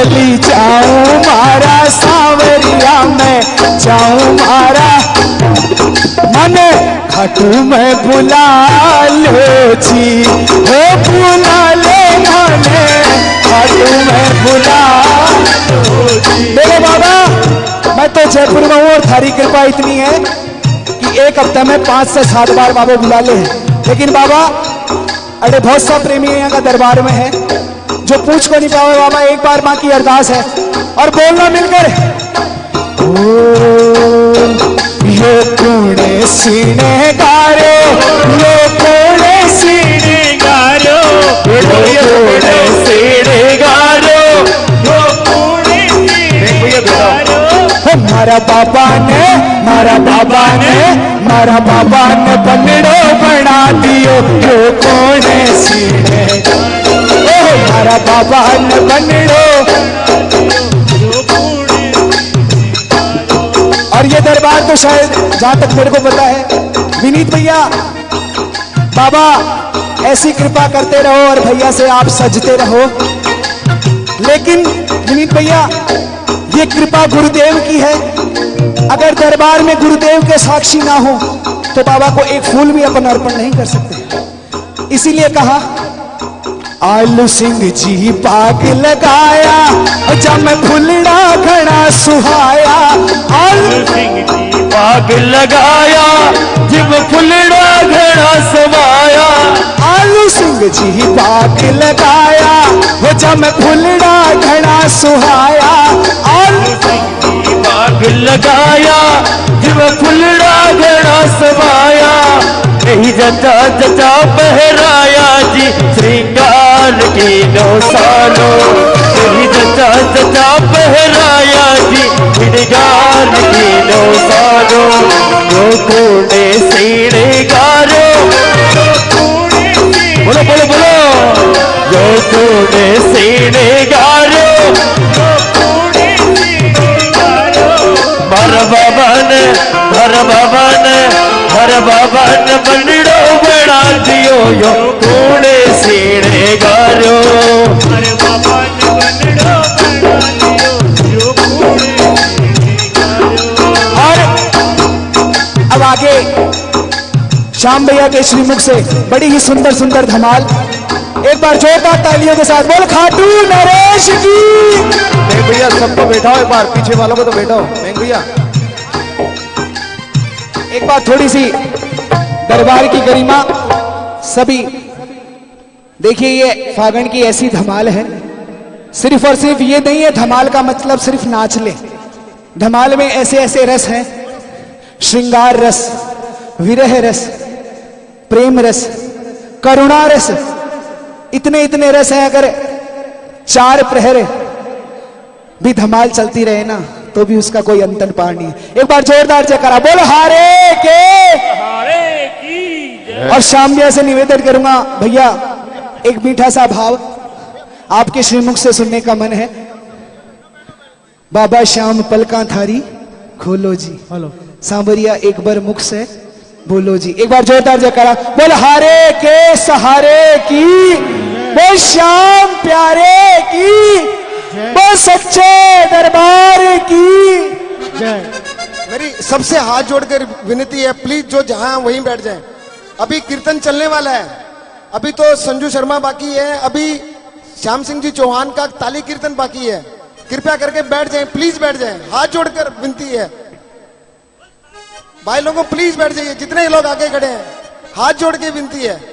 चली जाऊँ मारा सावरिया में, जाऊँ मारा। मन खटू में बुला लो जी। हो बुला ले माने खटू में बुला मेरे बाबा, मैं तो जयपुर में हूँ और थारी कृपा इतनी है कि एक हफ़्ते में पाँच से सात बार बाबा बुला ले। लेकिन बाबा, अरे बहुत सा प्रेमी यहाँ का दरबार में है। जो पूछ को नहीं पाओ बाबा, एक बार माँ की अरदास है। और बोलना मिलकर ये कूड़े सीने ये कूड़े सीने गारो ये कूड़े सीने गारो ये कूड़े सीने गारो मारा बाबा ने, मारा बाबा ने, मारा बाबा ने पलड़ो बना दियो, ये कूड़े सीने गारो મારા બાબા ને બનડો और ये दरबार तो शायद जहाँ तक मेरे को पता है, विनीत भैया, बाबा, ऐसी कृपा करते रहो और भैया से आप सजते रहो। लेकिन विनीत भैया, ये कृपा गुरुदेव की है। अगर दरबार में गुरुदेव के साक्षी ना हो तो बाबा को एक फूल भी अपन अर्पण नहीं कर सकते। इसीलिए कहा सिंह जी बाग लगाया जब फुलड़ा घड़ा समाया आलू सिंह जी बाग लगाया जब मैं फुलड़ा घड़ा सुहाया। आलू सिंह जी बाग लगाया जब फुलड़ा घड़ा समाया नहीं जचा जचा पहराया जी श्रृंगार की नौ सालों नहीं जचा जचा पहराया जी। श्रृंगार की नौ सालों, जो कोने सीने गारो। बोलो बोलो बोलो। जो कोने सीने गारो। हर बाबन हर बाबन हर बाबन बनड़ो बना दियो यो कूड़े सीने गारो हर बाबन बनड़ो बना दियो यो और अब आगे श्याम भैया के श्रीमुख से बड़ी ही सुंदर सुंदर धमाल। एक बार जोरदार तालियों के साथ बोल खाटू नरेश की। भैया सबको बैठाओ एक बार पीछे वालों को तो बैठाओ। भैया एक बार थोड़ी सी दरबार की गरिमा सभी, देखिए ये फागण की ऐसी धमाल है। सिर्फ़ और सिर्फ़ ये नहीं है, धमाल का मतलब सिर्फ़ नाच ले। धमाल में ऐसे ऐसे रस हैं। श्रृंगार रस, विरह रस, प्रेम रस, करुणा रस, इतने इतने रस हैं। अगर चार प्रहर भी धमाल चलती रहे ना तो भी उसका कोई अंतन पार नहीं है। एक बार जोरदार जयकारा बोल हारे के। हारे की और शाम भैया से निवेदन करूँगा भैया एक मीठा सा भाव आपके श्रीमुख से सुनने का मन है। बाबा श्याम पलका थारी खोलो जी। हेलो। सांवरिया एक बार मुख से बोलो जी। एक बार जोरदार जयकारा बोल हारे के सहारे की बोल श्याम प्यारे की। बोल सच्चे दरबार की। मेरी सबसे हाथ जोड़कर विनती है प्लीज़ जो जहाँ वहीं बैठ जाएँ। अभी कीर्तन चलने वाला है। अभी तो संजू शर्मा बाकी है। अभी श्याम सिंह जी चौहान का ताली कीर्तन बाकी है। कृपया करके बैठ जाएँ प्लीज़ बैठ जाएँ। हाथ जोड़कर विनती है। भाई लोगों प्लीज़ बैठ जाइए। जितने लोग आगे खड़े हैं हाथ जोड़ के विनती है।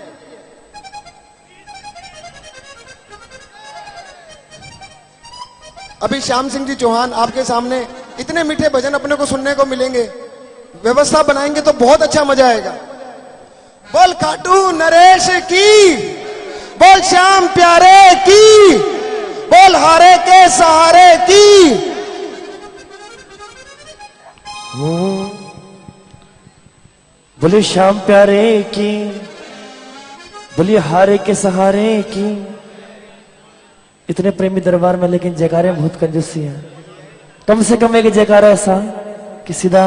अभी श्याम सिंह जी चौहान आपके सामने इतने मीठे भजन अपने को सुनने को मिलेंगे। व्यवस्था बनाएँगे तो बहुत अच्छा मज़ा आएगा। बोल काटू नरेश की, बोल श्याम प्यारे की, बोल हारे के सहारे की। बोले श्याम प्यारे की बोलिए हारे के सहारे की। इतने प्रेमी दरबार में, लेकिन जयकारे बहुत कंजूसी है। कम से कम एक जयकारा ऐसा कि सीधा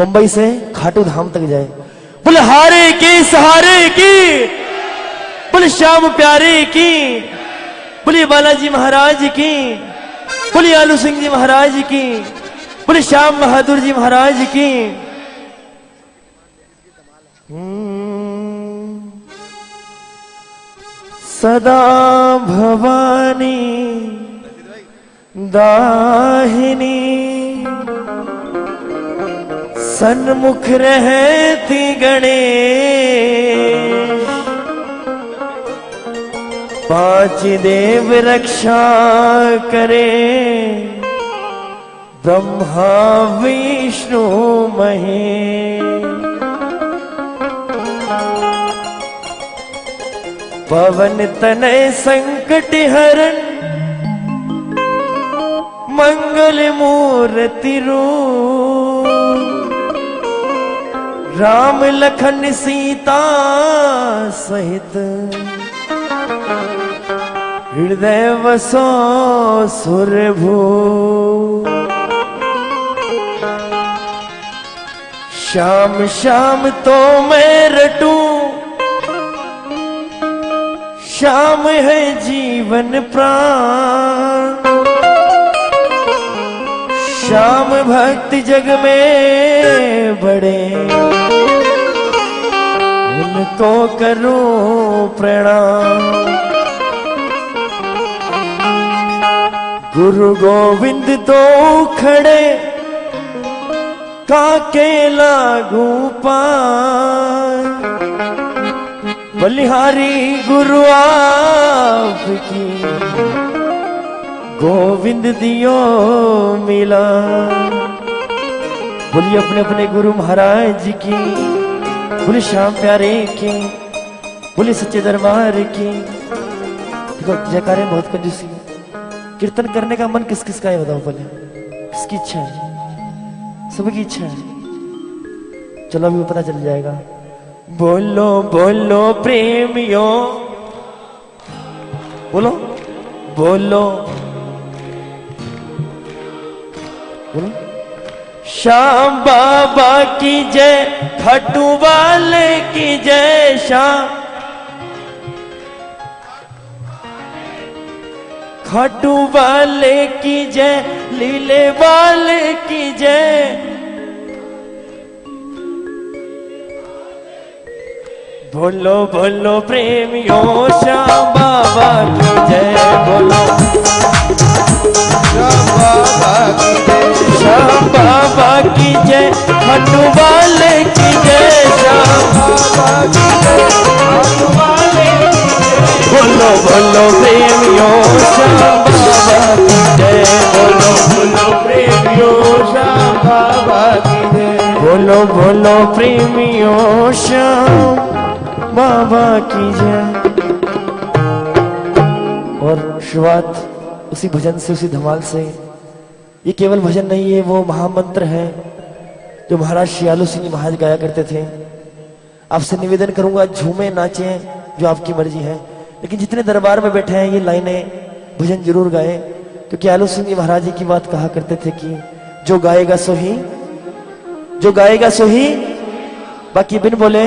मुंबई से खाटू धाम तक जाए। बोले, हारे के, सहारे की, बोले, श्याम प्यारे की, बोले, बालाजी महाराज की बोलिए आलू सिंह जी महाराज की, बोले, श्याम बहादुर जी महाराज की। हम्म। सदा भवानी दाहिनी। सन्मुख रहती गणेश। पाँच देव रक्षा करे। ब्रह्मा विष्णु महेश। पवन तनय संकट हरण, मंगल मूर्ति रूप। राम लखन सीता सहित, हृदय वसो सुरभू श्याम श्याम तो मैं रटूं श्याम है जीवन प्राण। श्याम भक्त जग में बड़े। उनको करूँ प्रणाम। गुरु गोविंद तो खड़े, काके लागू पार बलिहारी गुरु आपकी गोविंद दियो मिला। बोलिए अपने अपने गुरु महाराज जी की बोले श्याम प्यारे की बोले सच्चे दरबार की। देखो, जयकारे बहुत कंजूसी कीर्तन करने का मन किस किस का है बताओ पहले किसकी इच्छा है? सबकी इच्छा है। चलो अभी पता चल जाएगा। बोलो बोलो प्रेमियों। बोलो बोलो। बोलो। श्याम बाबा की जय खटू वाले की जय श्याम। खटू वाले की जय लीले वाले की जय। बोलो बोलो प्रेमियों श्याम बाबा की जय बोलो। श्याम बाबा की जय खाटू वाले की जय। श्याम बाबा की जय खाटू वाले की जय। बोलो बोलो प्रेमियों श्याम बाबा की जय बोलो। बोलो प्रेमियों श्याम बाबा की जय बोलो बोलो प्रेमियों श्याम बाबा की जय। और शुरुआत उसी भजन से, उसी धमाल से। ये केवल भजन नहीं है, वो महामंत्र है, जो महाराज शियालू सिंह महाराज गाया करते थे। आपसे निवेदन करूँगा, झूमे, नाचे, जो आपकी मर्ज़ी है। लेकिन जितने दरबार में बैठे हैं, ये लाइनें भजन ज़रूर गाए, क्योंकि आलू सिंह महाराज जी की बात कहा करते थे कि जो गाएगा सो ही, जो गाएगा सो ही, बाकी बिन बोले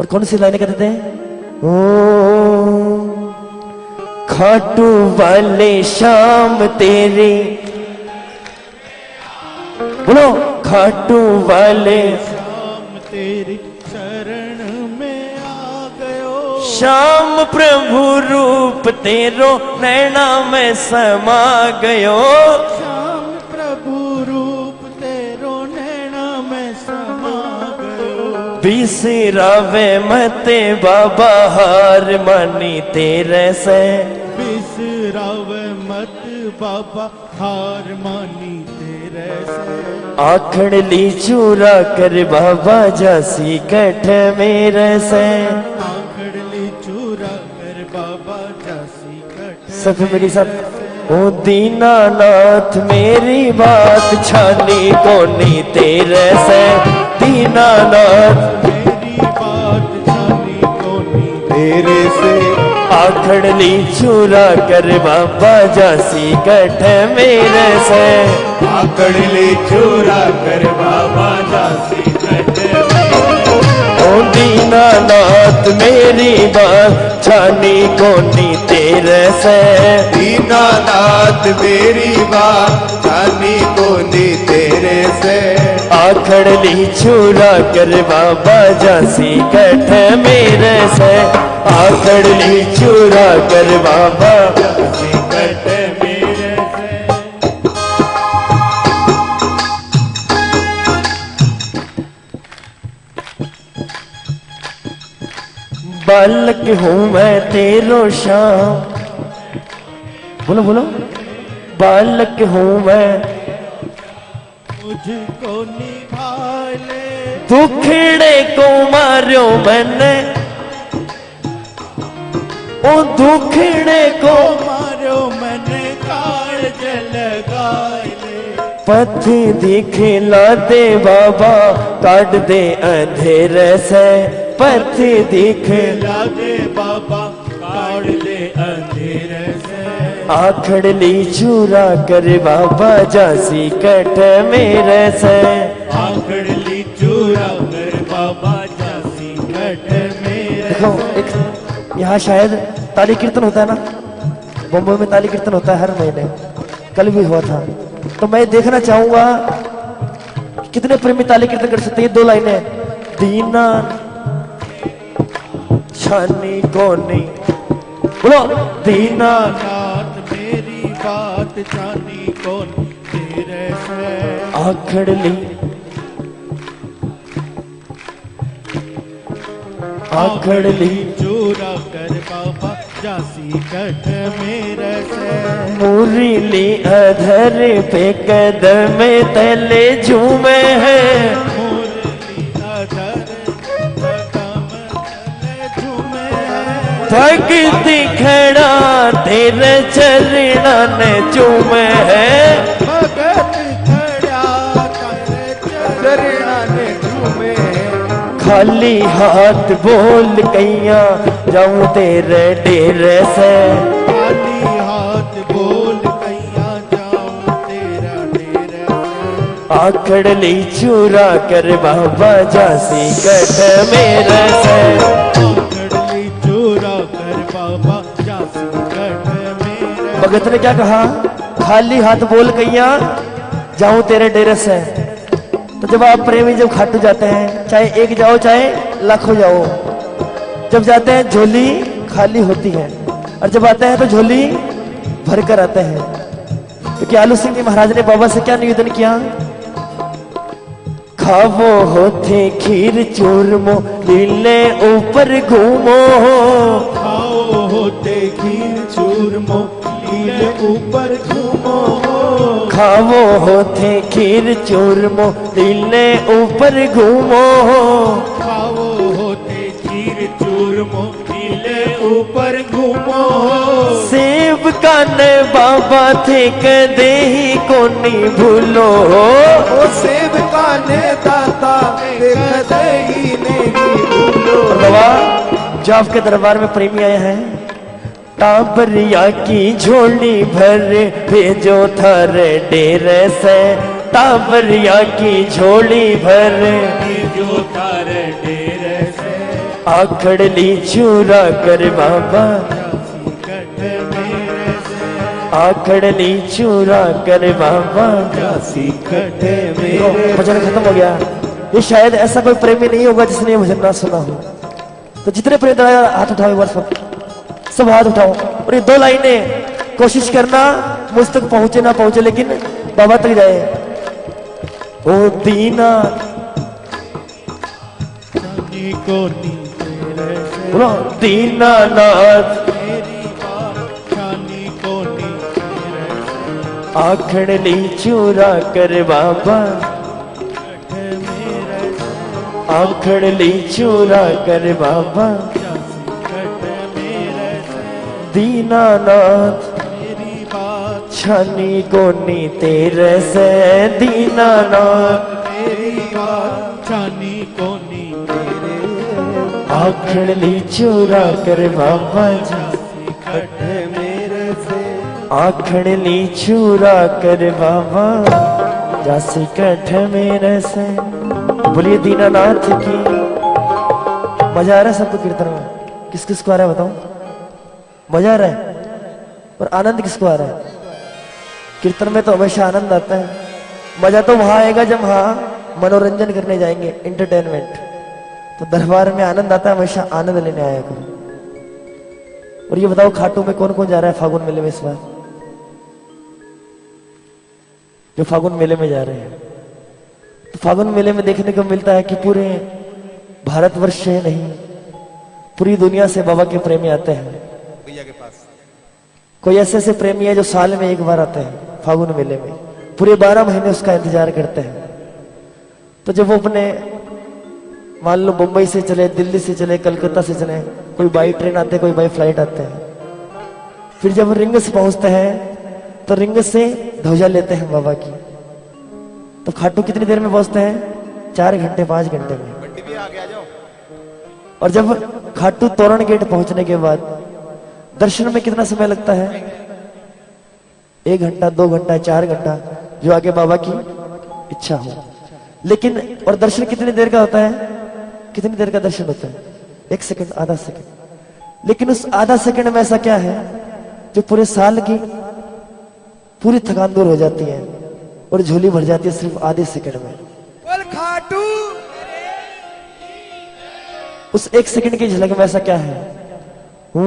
और कौन सी लाइनें कहते थे ओ खाटू वाले शाम तेरे। बोलो खाटू वाले। शाम तेरी शरण में आ गयो। श्याम प्रभु रूप तेरो नैना में समा गयो। बिसरावे मते बाबा हार मानी तेरे से। बिसराव मत बाबा हार मानी तेरे से। आखड़ ली चूरा कर बाबा जासी कठ मेरे से। आखड़ ली चूरा कर बाबा जासी कट सब मेरी साथ। ओ दीनानाथ मेरी बात छानी कोनी तेरे से। दीनानाथ मेरी बात जानी कोनी? तेरे से आखड़ चूरा कर बाबा जासी कठ मेरे से। आकड़ ले चूरा कर बाबा जासी दीनानाथ मेरी बात छानी कोनी तेरे से? दीनानाथ मेरी बात जानी कोनी तेरे से? आखड़ ली छुरा कर बाबा जासी कठ मेरे से। आखड़ ली छुरा कर बाबा बालक हूँ मैं तेरो शाम। बोलो बोलो। बालक हूँ मैं मुझको निभा ले दुखड़े को मारो मैंने। ओ दुखड़े को मारो मैंने काज लगाए ले पथ दिखला दे बाबा काट दे अंधेरे से। पथ दिख लागे बाबा काट दे आखड़ ली चूरा कर बाबा जासी कट मेरे से। आखड़ ली चूरा कर बाबा जासी कट मेरे देखो एक यहाँ शायद ताली कीर्तन होता है ना? बम्बई में ताली कीर्तन होता है हर महीने। कल भी हुआ था। तो मैं देखना चाहूँगा कितने प्रेमी ताली कीर्तन कर सकते हैं। दो लाइनें दीना छानी कोनी। बोलो। दीना बात जानी कौन तेरे से? आखड़ ली। आखड़ ली। चूरा कर बाबा जासी कट मेरे से। मुरली अधर पे कदम तले झूमे हैं। भक्ति खड़ा तेरे चरण चूमे है। खाली हाथ बोल कैया जाऊँ तेरे डेरे से। खाली हाथ बोल कैया जाऊँ तेरा डेरा से। आखड़ ली चूरा कर बाबा जासी कट मेरे से। भगत ने क्या कहा? खाली हाथ बोल कैया जाऊँ तेरे डेरे से। तो जब आप प्रेमी जब खाटू जाते हैं, चाहे एक जाओ, चाहे लाखों जाओ, जब जाते हैं, झोली खाली होती है। और जब आते हैं तो झोली भर कर आते हैं। क्योंकि आलू सिंह जी महाराज ने बाबा से क्या निवेदन किया? खावो होते खीर चूरमो, लीले ऊपर घूमो। खाओ होते खीर चूरमो लीले ऊपर घूमो। खावो होते खीर चूरमो लीले ऊपर घूमो। खाओ होते खीर चूरमो लीले ऊपर घूमो। सेब काने बाबा थे कदे ही कोनी भूलो। ओ सेब काने दाता कदे ही नहीं भूलो। बाबा जो आपके दरबार में प्रेमी आए हैं। टाबरिया की झोली भर भेजो थारे डेरे से। टाबरिया की झोली भर जो तारे डेरे से। आखड़ ली चूरा कर बाबा। जासी कट मेरे से। आखड़ ली चूरा कर बाबा। भजन खत्म हो गया। ये शायद ऐसा कोई प्रेमी नहीं होगा जिसने भजन ना सुना हो। तो जितने प्रेम दया हाथ उठाओ एक हाथ उठाओ। और ये दो लाइनें कोशिश करना मुझ तक पहुँचे ना पहुँचे लेकिन बाबा तक जाए। ओ दीना। बोलो दीनानाथ मेरी बात जानी को नी तेरे से आखड़ ली चूरा कर बाबा। आखड़ ली चूरा कर बाबा। दीनानाथ। मेरी बात छानी कोनी तेरे से दीनानाथ। मेरी बात जानी को नी तेरे आखड़ ली चूरा कर बाबा जी। जासी मेरे से आखड़ ली चूरा कर बाबा जासी कठ मेरे से। बोलिए दीनानाथ की। मज़ा आ रहा है सबको कीर्तन में? किस किस को आ रहा है बताओ? मज़ा आ रहा है। और आनंद किसको आ रहा है? कीर्तन में तो हमेशा आनंद आता है। मज़ा तो वहाँ आएगा जब हाँ मनोरंजन करने जाएँगे इंटरटेनमेंट तो दरबार में आनंद आता है, हमेशा आनंद लेने आया करो। और ये बताओ, खाटू में कौन कौन जा रहा है फागुन मेले में इस बार? जो फागुन मेले में जा रहे हैं। तो फागुन मेले में देखने को मिलता है कि पूरे भारतवर्ष से नहीं, पूरी दुनिया से बाबा के प्रेमी आते हैं। कोई ऐसे ऐसे प्रेमी है जो साल में एक बार आते हैं फागुन मेले में। पूरे बारह महीने उसका इंतज़ार करते हैं। तो जब वो अपने मान लो मुंबई से चले दिल्ली से चले कलकत्ता से चले कोई बाई ट्रेन आते हैं कोई बाई फ़्लाइट आते हैं। फिर जब रिंग से पहुँचते हैं तो रिंग से ध्वजा लेते हैं बाबा की। तो खाटू कितनी देर में पहुँचते हैं? चार घंटे पाँच घंटे में। और जब खाटू तोरण गेट पहुँचने के बाद दर्शन में कितना समय लगता है? एक घंटा दो घंटा चार घंटा जो आगे बाबा की इच्छा हो। लेकिन और दर्शन कितनी देर का होता है? कितनी देर का दर्शन होता है? एक सेकंड आधा सेकंड। लेकिन उस आधा सेकंड में ऐसा क्या है जो पूरे साल की पूरी थकान दूर हो जाती है और झोली भर जाती है सिर्फ़ आधे सेकंड में? बोल खाटू। उस एक सेकंड की झलक में ऐसा क्या है। एक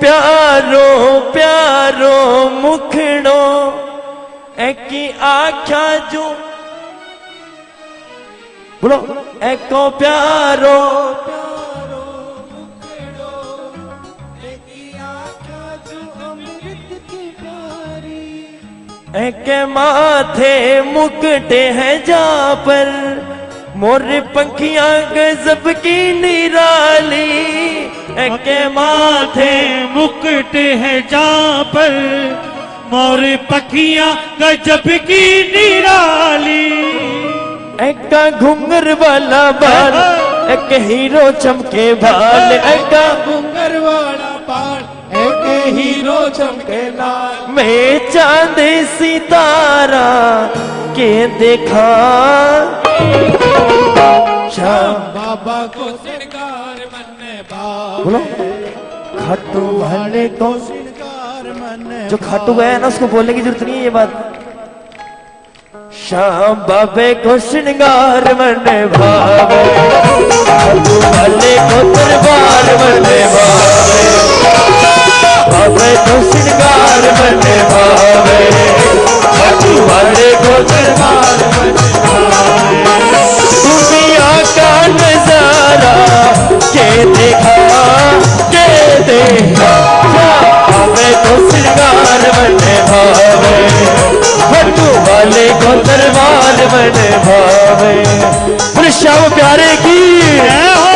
प्यारो प्यारो मुखड़ो, एक आख्या जो। बोलो। एको प्यारो एक माथे मुकटे हैं जा पर मोर पंखियाँ गजब की निराली एक माथे मुकुट है जहाँ पर मोर पखियाँ गजब की निराली। एक घुंगर वाला बाल एक हीरो चमके बाल एक घुंगर वाला बाल एक हीरो चमके लाल। मैं चाँद सितारा के देखा। बाबा को श्रृंगार मन भाव बोलो। खाटू वाले को। श्रृंगार मन जो खाटू गया है ना उसको बोलने की ज़रूरत नहीं है ये बात। श्याम बाबे को श्रृंगार मन भावे खाटू वाले को दरबार मन भावे बाबे को श्रृंगार मन भावे वाले को दरबार दुनिया का नज़ारा, के देखा के देखा। भावे तो श्रृंगार बने भावे, भट्टू वाले को दरबार बने भावे। श्याम प्यारे की। हो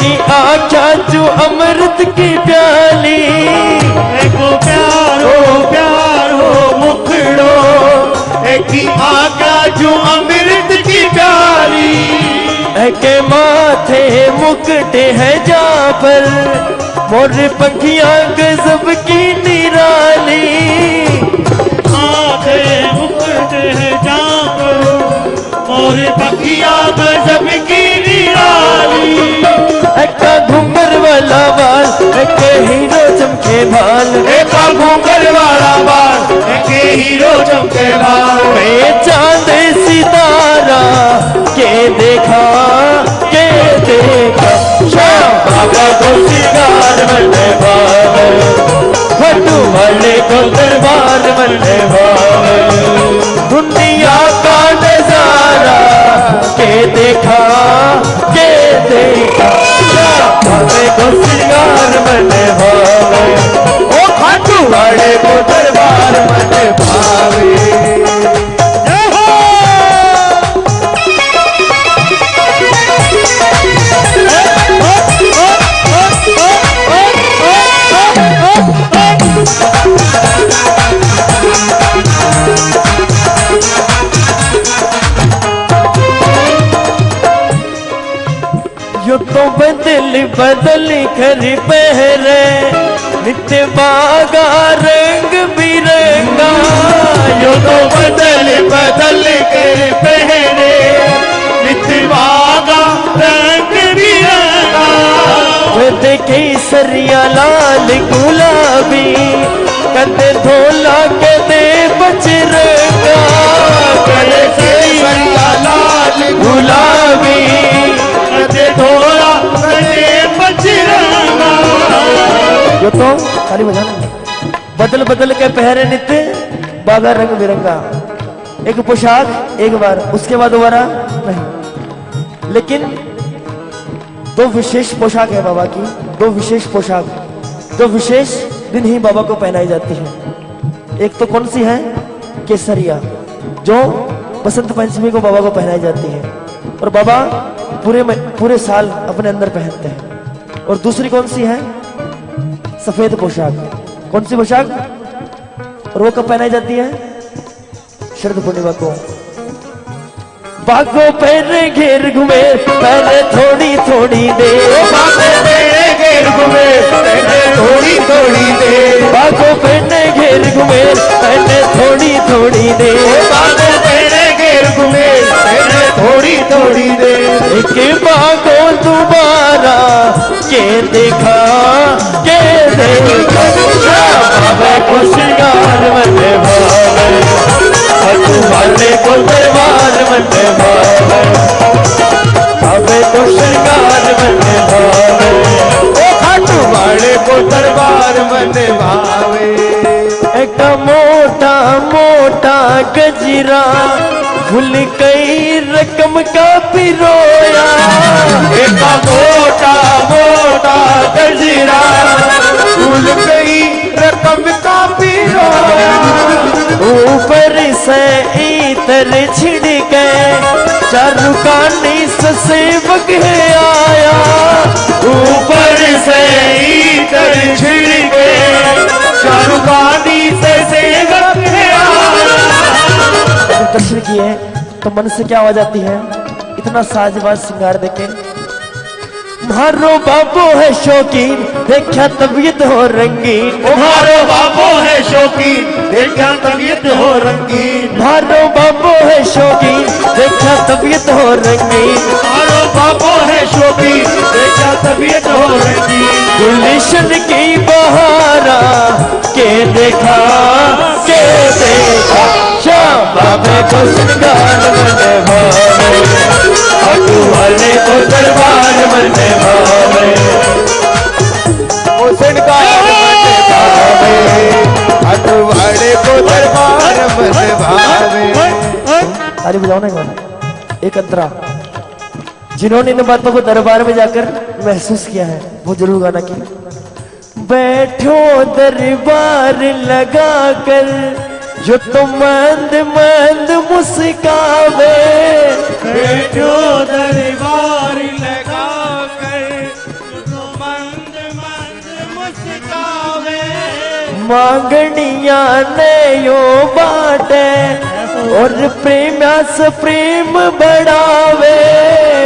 अग्नि आख्या जो अमृत की प्याली। एको प्यारो प्यारो मुखड़ो। एक आका जो अमृत की प्याली। के माथे मुकटे हैं जा पर मोर पंखियाँ गजब की निराली। मोर पखिया गजब की निराली एक घूमर वाला बाल एक हीरो चमके बाल। एक घूंगर वाला बाल एक हीरो चमके बाल। मैं चाँद सितारा के देखा के देखा। श्याम बाबा को भावे भट्टू वाले को दरबार बने भावे नज़ारा के देखा के देखा हमें को श्रृंगार बने भावे। ओ खाटू। वाले को दरबार बने भावे। बदल बदल कर पहरे, नित्य बागा रंग बिरंगा। यो तो बदल बदल कर पहरे नित बागा रंग बिरंगा। कद केसरिया लाल गुलाबी कद धोला कदे बजरंगा कद केसरिया पहरे नित्य बागा रंग बिरंगा। एक पोशाक, एक बार। उसके बाद दोबारा नहीं। लेकिन दो विशेष पोशाक है बाबा की। दो विशेष पोशाक। दो विशेष दिन ही बाबा को पहनाई जाती है। एक तो कौन सी है? केसरिया, जो बसंत पंचमी को बाबा को पहनाई जाती है। और बाबा पूरे पूरे साल अपने अंदर पहनते हैं। और दूसरी कौन सी है? सफ़ेद पोशाक। कौन सी पोशाक? और वो कब पहनाई जाती है? शरद पूर्णिमा को। बागो पहने घेर घूमे पहले थोड़ी थोड़ी देर। बागो पहने घेर घूमे पहले थोड़ी थोड़ी दे बागो पहने घेर घूमे पहले थोड़ी थोड़ी देर। बागों घेर घूमे थोड़ी थोड़ी देर। एक बागों दोबारा के देखा? के देखा? बाबा को श्रृंगार मन भावे वाले को दरबार मन भावे बाबे को श्रृंगार मन भावे वाले को दरबार मन भावे मोटा मोटा गजरा भूल कई रकम का पिरोया। एक मोटा मोटा गजरा भूल गई रकम का पिरोया ऊपर से इतर छिड़के चारू से सेवक है आया। ऊपर से इधर छिड़के चारुकानी से सेवक है आया। दर्शन किए तो मन से क्या आवाज़ आती है? इतना साजबाज श्रृंगार देखे। मारो बाबू है शौकीन देखा तबीयत हो रंगीन। तुम्हारो बाबो है शौकीन देखा तबीयत हो रंगीन। तुम्हारो बाबू है शौकीन देखा तबीयत हो रंगीन। बाबो है शौकीन देखा तबीयत हो रंगीन गुलशन की बहारा, के देखा के देखा। श्याम बाबे को श्रृंगार मन भावे अटू वाले को दरबार मन भावे। ताली बजाओ ना एक अंतरा। जिन्होंने इन बातों को दरबार में जाकर महसूस किया है, वो ज़रूर गाना की बैठो दरबार लगा कर जो तो मंद मंद मुस्कावे। बैठो दरबार लगा कर तो मंद मंद मुस्कावे। मांगनिया ने यो बाटे और प्रेम से प्रेम बढ़ावे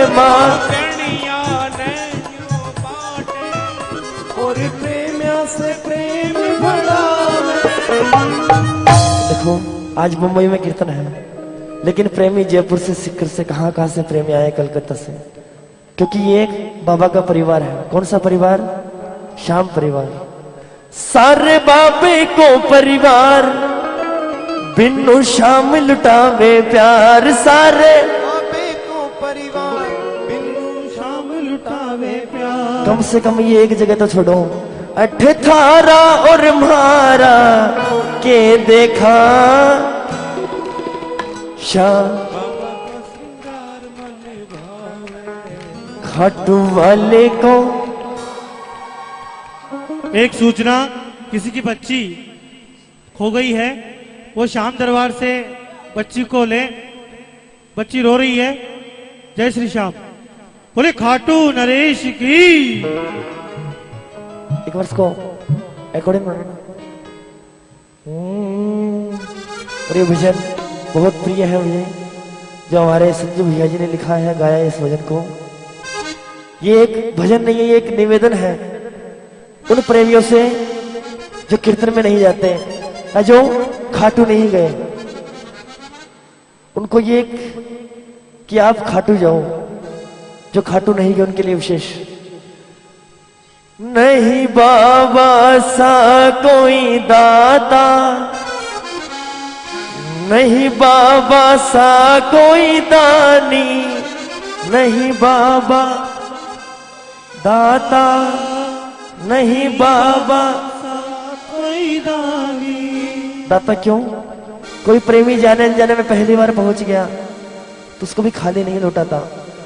माँ। और प्रेमिया से प्रेम बढ़ावे देखो, आज मुंबई में कीर्तन है, लेकिन प्रेमी जयपुर से सिक्कर से, कहाँ कहाँ से प्रेमी आए कलकत्ता से? क्योंकि ये एक बाबा का परिवार है। कौन सा परिवार? श्याम परिवार। सारे बाबे को परिवार। बिन्नू शाम लुटावे प्यार सारे। को परिवार बिन्नू शाम लुटावे प्यार। कम से कम ये एक जगह तो छोड़ो। अठ थारा और मारा के देखा। शाम। खाटू वाले को। एक सूचना किसी की बच्ची खो गई है। वो शाम दरबार से बच्ची को ले, बच्ची रो रही है। जय श्री श्याम। बोले, खाटू नरेश की। एक वर्ष को अकॉर्डिंग और ये भजन बहुत प्रिय है मुझे, जो हमारे संजू भैया जी ने लिखा है, गाया इस भजन को। ये एक भजन नहीं है ये एक निवेदन है उन प्रेमियों से जो कीर्तन में नहीं जाते जो खाटू नहीं गए। उनको ये कि आप खाटू जाओ, जो खाटू नहीं गए उनके लिए विशेष। नहीं बाबा सा कोई दाता। नहीं बाबा सा कोई दानी। नहीं बाबा दाता। नहीं बाबा सा कोई दानी। दाता क्यों? कोई प्रेमी जाने अनजाने में पहली बार पहुँच गया तो उसको भी खाली नहीं लौटाता।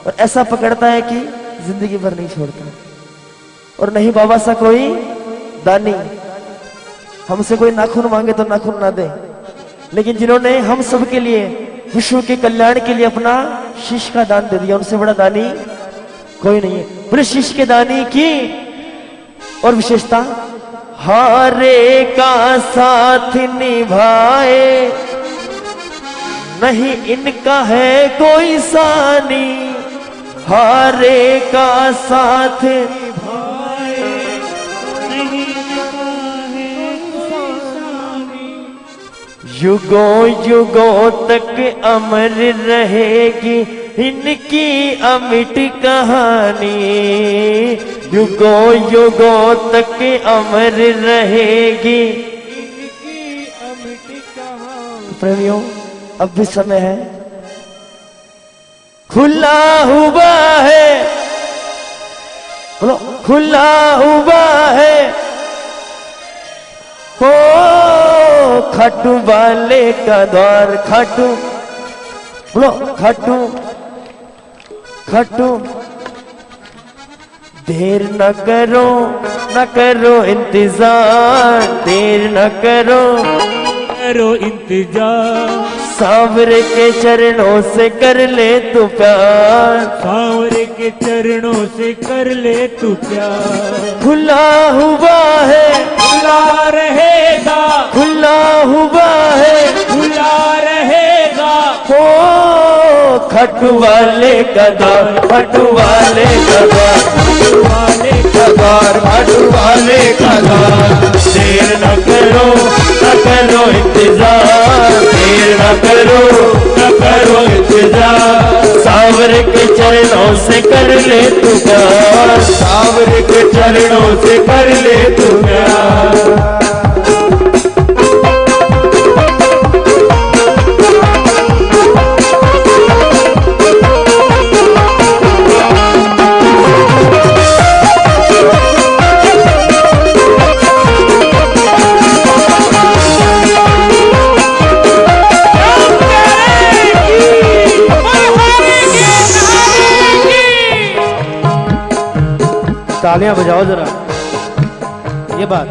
और ऐसा पकड़ता है कि ज़िंदगी भर नहीं छोड़ता। और नहीं बाबा सा कोई दानी। हमसे कोई नाखून मांगे तो नाखून ना दे। लेकिन जिन्होंने हम सब के लिए, विश्व के कल्याण के लिए अपना शीश का दान दे दिया, उनसे बड़ा दानी कोई नहीं है। बोले, शीश के दानी की और विशेषता हारे का साथ निभाए। नहीं इनका है कोई सानी। हारे का साथ युगों युगों तक अमर रहेगी इनकी अमिट कहानी। युगों युगो तक अमर रहेगी। प्रेमियों, अब भी समय है। खुला हुआ है। बोलो, खुला हुआ है। हो खटू वाले का द्वार खटू। बोलो, खटू खटू। देर न करो न करो इंतज़ार देर न करो। करो इंतज़ार। सावरे के चरणों से कर ले तू प्यार। सांवरे के चरणों से कर ले तू प्यार। खुला हुआ है। खुला रहेगा। खुला हुआ है। खुला रहेगा। हो खटू वाले का द्वार खटू वाले का द्वार वाले द्वार खटू वाले का देर न करो न करो इंतज़ार। देर न करो न करो इंतज़ार। सावर के चरणों से कर ले तू प्यार। सावर के चरणों से कर ले तू प्यार। तालियाँ बजाओ जरा। ये बात।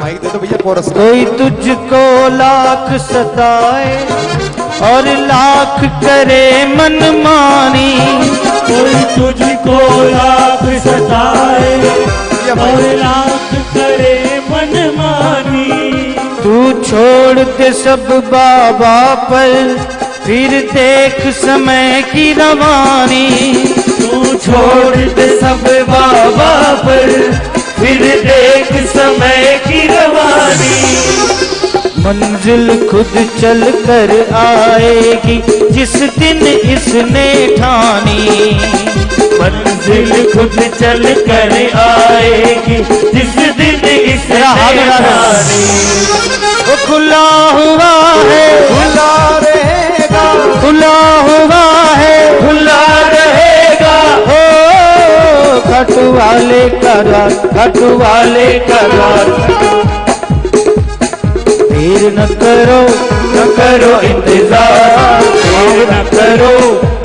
माइक दे दो भैया कोरस कोई तुझको लाख सताए और लाख करे मनमानी। कोई तुझको लाख सताए और लाख करे मनमानी। तू छोड़ के सब बाबा पर फिर देख समय की रवानी। तू छोड़ दे सब बाबा पर फिर देख समय की रवानी। मंजिल खुद चल कर आएगी जिस दिन इसने ठानी। मंजिल खुद चल कर आएगी जिस दिन इसे हाथ उठा दो। ठानी। वो खुला हुआ है। खुला रहेगा खुला हुआ है। खुला रहेगा। हो खट वाले करा खट वाले करा देर न करो न करो इंतज़ार। देर न करो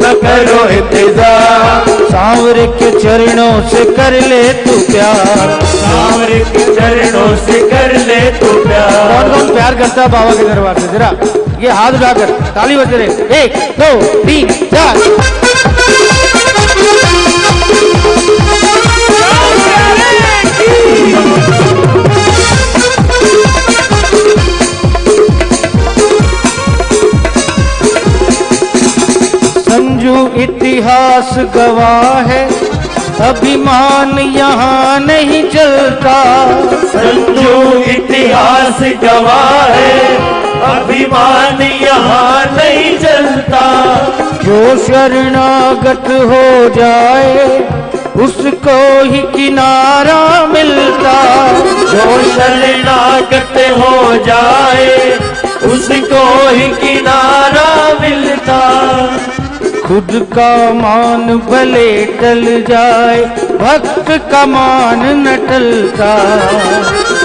न करो इंतज़ार सांवर के चरणों से कर ले तू प्यार। सांवर के चरणों से कर ले तू कौन प्यार। कौन प्यार करता है बाबा के दरबार से? जरा ये हाथ उठाकर ताली बज रहे एक दो तीन चार। इतिहास गवाह है। अभिमान यहाँ नहीं चलता। संजू इतिहास गवाह है। अभिमान यहाँ नहीं चलता। जो शरणागत हो जाए उसको ही किनारा मिलता। जो शरणागत हो जाए उसको ही किनारा मिलता। खुद का मान भले टल जाए भक्त का मान न टलता।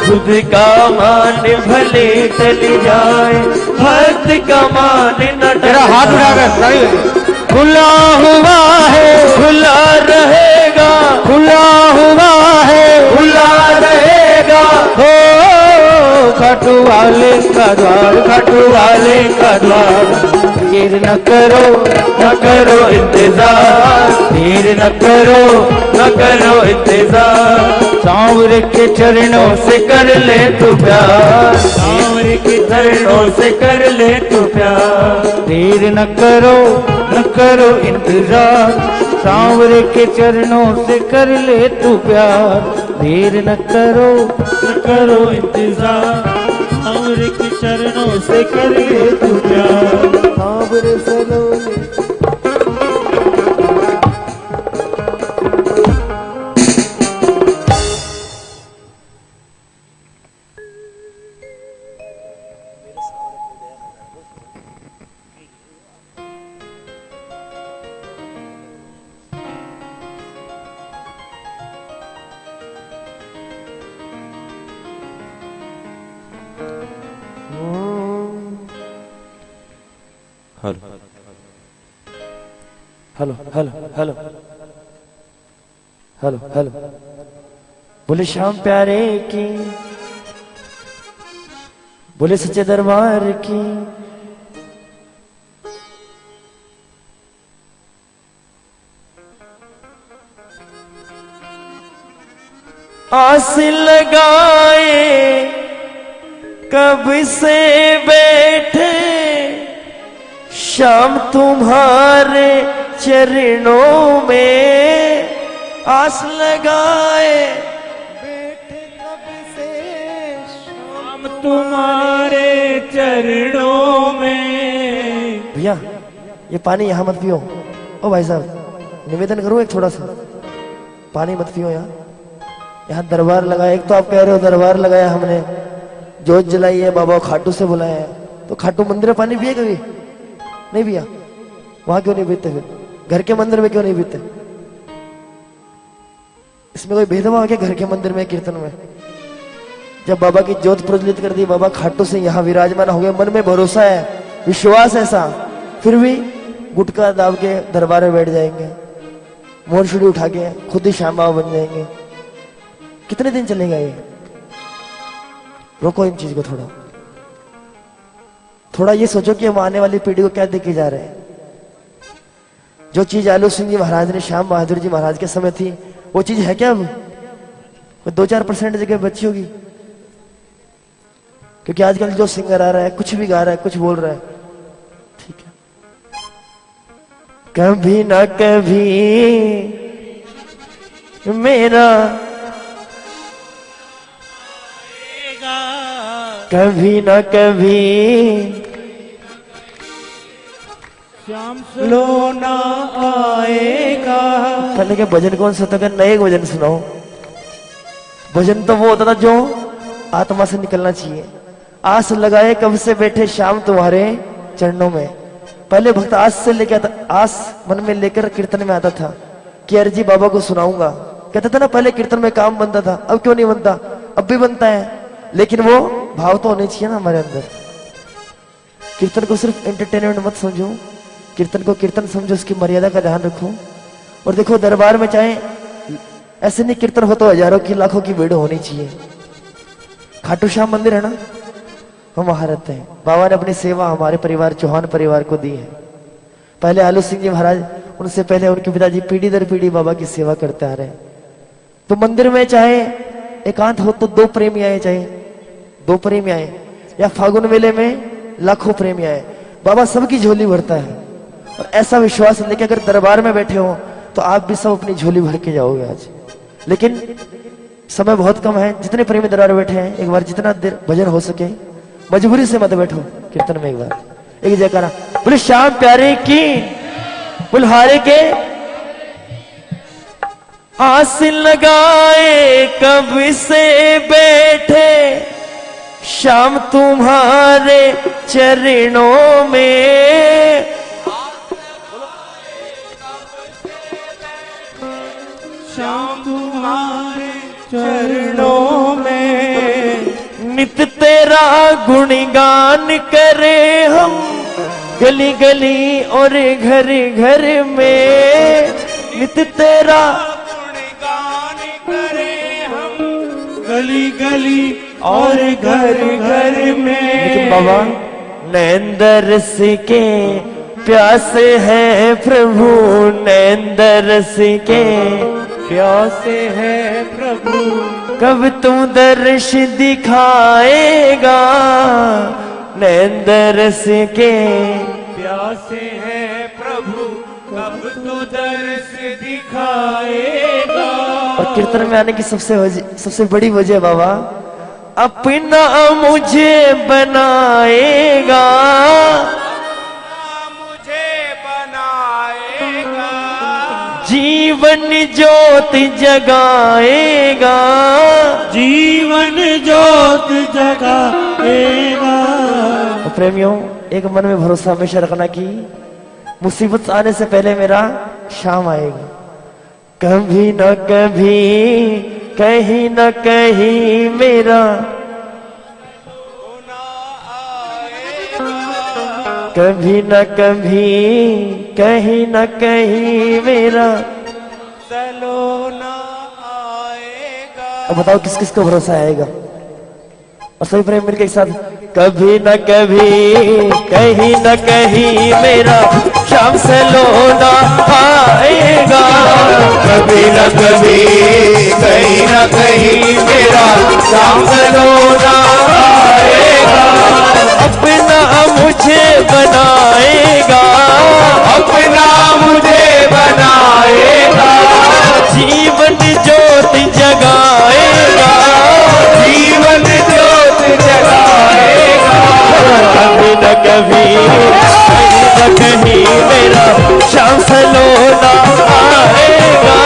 खुद का मान भले टल जाए भक्त का मान न हाथ टलता। उठाकर खुला हुआ है खुला रहेगा। खुला हुआ है खुला रहेगा। हो खाटू वाले का द्वार खाटू वाले का द्वार। देर न करो न करो इंतज़ार। देर न करो न करो इंतज़ार। सांवर के चरणों से कर ले तू प्यार। सांवर के चरणों से कर ले तू प्यार। देर न करो न करो इंतज़ार। सांवर के चरणों से कर ले तू प्यार। देर न करो। न करो इंतज़ार। सांवर के चरणों से करिए तू प्यार। Hello hello hello hello hello बोले श्याम प्यारे की बोले सच्चे दरबार की। आस लगाए, कब से बैठे, शाम तुम्हारे चरणों में आस लगाए। बैठे कब से हम तुम्हारे चरणों में। भैया ये पानी यहाँ मत पियो। ओ भाई साहब निवेदन करूँ एक थोड़ा सा? पानी मत पियो यहाँ। यहाँ दरबार लगाया एक तो आप कह रहे हो दरबार लगाया हमने। जोत जलाई है बाबा खाटू से बुलाया है। तो खाटू मंदिर में पानी पिए कभी? नहीं पिया? वहाँ क्यों नहीं पीते फिर? घर के मंदिर में क्यों नहीं बीते? इसमें कोई भेदभाव क्या घर के मंदिर में, कीर्तन में? जब बाबा की ज्योत प्रज्वलित कर दी, बाबा खाटू से यहाँ विराजमान हो गए, मन में भरोसा है, विश्वास ऐसा, फिर भी गुटका दाब के दरबार में बैठ जाएँगे मोरछुड़ी उठा के खुद ही श्याम बन जाएँगे। कितने दिन चलेगा ये? रोको इन चीज़ को थोड़ा। थोड़ा ये सोचो कि हम आने वाली पीढ़ी को क्या देखे जा रहे हैं। जो चीज़ आलू सिंह जी महाराज ने, श्याम बहादुर जी महाराज के समय थी, वो चीज़ है क्या अब? दो चार परसेंट जगह बची होगी? क्योंकि आजकल जो सिंगर आ रहा है, कुछ भी गा रहा है, कुछ बोल रहा है, ठीक है। कभी ना कभी मेरा कभी ना कभी लोना आएगा। पहले के भजन कौन सा था नए भजन सुनाओ। भजन तो वो होता था जो आत्मा से निकलना चाहिए। आस लगाए कब से बैठे शाम तुम्हारे चरणों में। पहले भक्त आस से लेके आता, आस मन में लेकर कीर्तन में आता था कि अर्जी बाबा को सुनाऊँगा। कहता था ना, पहले कीर्तन में काम बनता था, अब क्यों नहीं बनता? अब भी बनता है। लेकिन वो भाव तो होने चाहिए ना हमारे अंदर। कीर्तन को सिर्फ़ एंटरटेनमेंट मत समझो। कीर्तन को कीर्तन समझो, उसकी मर्यादा का ध्यान रखो। और देखो, दरबार में चाहे ऐसे नहीं कीर्तन हो तो हज़ारों की, लाखों की भीड़ होनी चाहिए। खाटू श्याम मंदिर है ना? हम वहाँ रहते हैं। बाबा ने अपनी सेवा हमारे परिवार, चौहान परिवार को दी है। पहले आलू सिंह जी महाराज, उनसे पहले उनके पिताजी पीढ़ी दर पीढ़ी बाबा की सेवा करते आ रहे हैं। तो मंदिर में चाहे एकांत हो तो दो प्रेमी आए, चाहे दो प्रेमी आए। या फागुन मेले में लाखों प्रेमी आए। बाबा सबकी झोली भरता है। और ऐसा विश्वास लेके अगर दरबार में बैठे हो तो आप भी सब अपनी झोली भर के जाओगे आज। लेकिन समय बहुत कम है, जितने प्रेमी दरबार बैठे हैं, एक बार जितना देर भजन हो सके, मजबूरी से मत बैठो, कीर्तन में एक बार। एक जयकारा बोले, श्याम प्यारे की, बुलहारे के आस लगाए कब से बैठे शाम तुम्हारे चरणों में शाम तुम्हारे चरणों में। नित तेरा गुणगान करे हम गली गली और घर घर में। नित तेरा गुणगान करे हम गली गली और घर घर में बाबा नैंदरस के प्यासे हैं प्रभु नैंदर नैंदरस के प्यासे है प्रभु। कब तू दर्श दिखाएगा नैंदरस के? प्यासे है प्रभु, कब तू दर्श दिखाएगा? और कीर्तन में आने की सबसे सबसे बड़ी वजह बाबा, अपना मुझे बनाएगा। जीवन ज्योत जगाएगा। जीवन ज्योत जगाएगा। और प्रेमियों एक मन में भरोसा हमेशा रखना कि मुसीबत आने से पहले मेरा शाम आएगा। कभी न कभी कहीं न कहीं मेरा कभी न कभी कहीं न कहीं मेरा अब बताओ किस किस को भरोसा आएगा? और सभी प्रेम एक साथ, कभी न कभी, कहीं न कहीं मेरा शाम से लोना आएगा। कभी न कभी, कहीं न कहीं मेरा शाम सलोना आएगा। अपना मुझे बनाएगा। अपना मुझे बनाएगा। जीवन ज्योति जगाएगा। कभी न कभी कहीं न कहीं मेरा शाम से लोना आएगा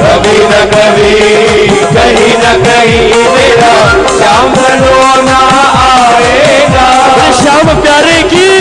कभी न कभी कहीं न कहीं मेरा शाम सलोना आएगा। श्याम, प्यारे की।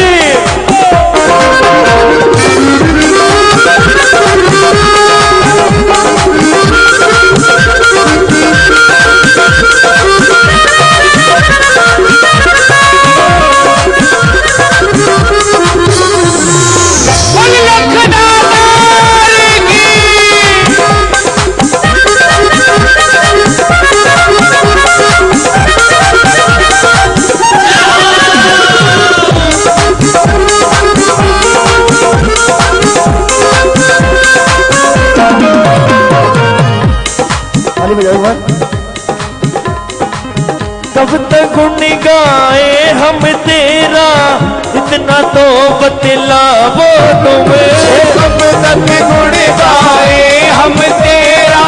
बतला वो तुम्हें। कब तक गुण गाए हम तेरा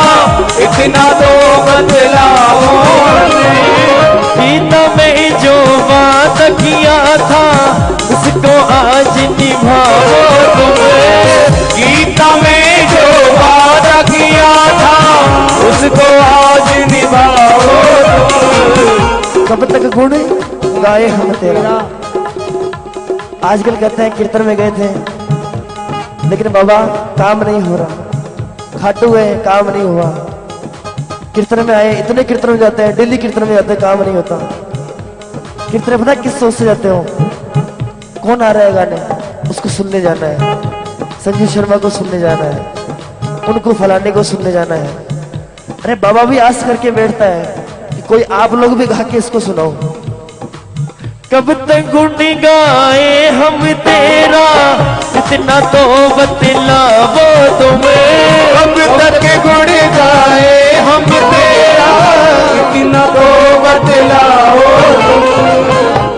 इतना तो बदलाओ गीता में जो बात किया था उसको आज निभाओ तुम्हें। गीता में जो वादा किया था उसको आज निभाओ। कब तक गुण गाए हम तेरा? आजकल कहते हैं कीर्तन में गए थे, लेकिन बाबा, काम नहीं हो रहा। खाटू है, काम नहीं हुआ। कीर्तन में आए, इतने कीर्तन में जाते हैं, डेली कीर्तन में जाते हैं, काम नहीं होता। कीर्तन पता किस सोच से जाते हो? कौन आ रहा है गाने? उसको सुनने जाना है। संजीव शर्मा को सुनने जाना है। उनको फलाने को सुनने जाना है। अरे बाबा भी आस करके बैठता है कि कोई आप लोग भी गा के इसको सुनाओ। कब तक गुण गाए हम तेरा? इतना तो बतला वो तुम्हें। कब तक गुण गाए हम तेरा? इतना तो बदलाओ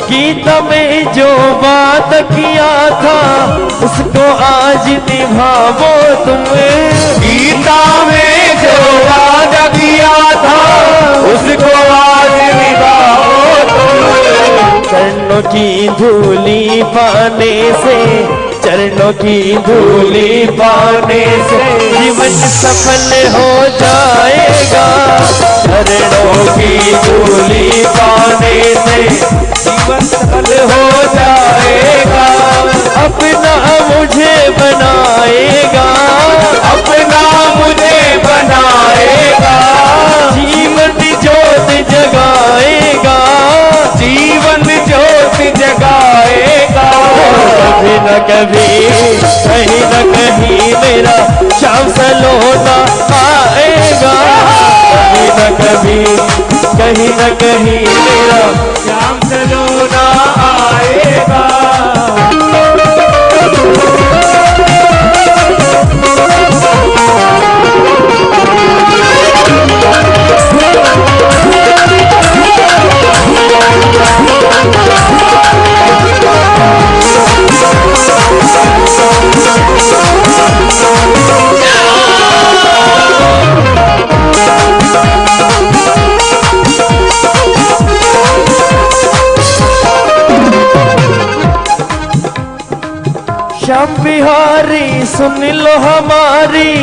गीता में जो बात किया था उसको आज निभावो तुम्हें। गीता में जो वादा किया था उसको चरणों की धूली पाने से, चरणों की धूली पाने से जीवन सफल हो जाएगा। चरणों की धूली पाने से जीवन सफल हो जाएगा। अपना मुझे बनाएगा। अपना मुझे बनाएगा। जीवन ज्योत जगाएगा। जीवन जगाएगा। कभी न कभी, कहीं न कहीं मेरा शाम सलोना आएगा। कभी न कभी, कहीं न कहीं मेरा श्याम सलोना आएगा। बिहारी सुन लो हमारी।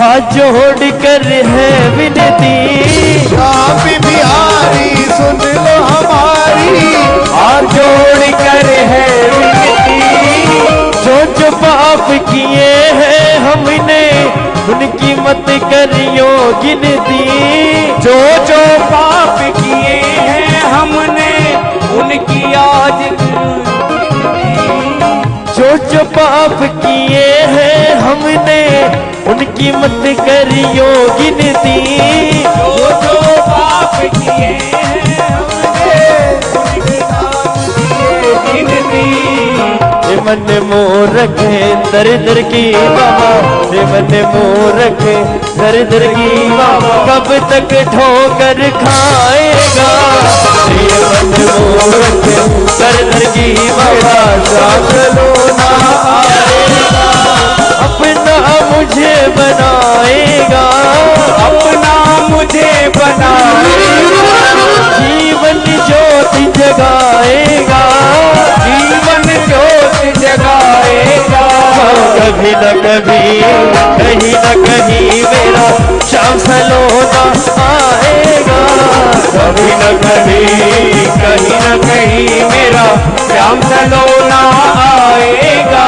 हाथ जोड़ कर है विनती। आप बिहारी सुन लो हमारी। हाथ जोड़ कर है विनती। जो जो पाप किए हैं हमने उनकी मत करियो गिनती। जो जो पाप किए हैं हमने उनकी आज जो जो पाप किए हैं हमने, उनकी मत करियो गिनती। जो जो पाप किए हैं मन मोरख दर दर की बाबा। मन मोरख दर दर की बाबा। कब तक ठोकर खाएगा? मन मोरख दर दर की बाबा। साथ लोना आएगा, अपना मुझे बनाएगा। अपना मुझे बनाएगा। जीवन ज्योति जगाएगा, जीवन ज्योत जगाएगा। कभी न कभी, कहीं न कहीं मेरा शाम सलोना आएगा। कभी न कभी, कहीं न कहीं मेरा श्याम सलोना आएगा।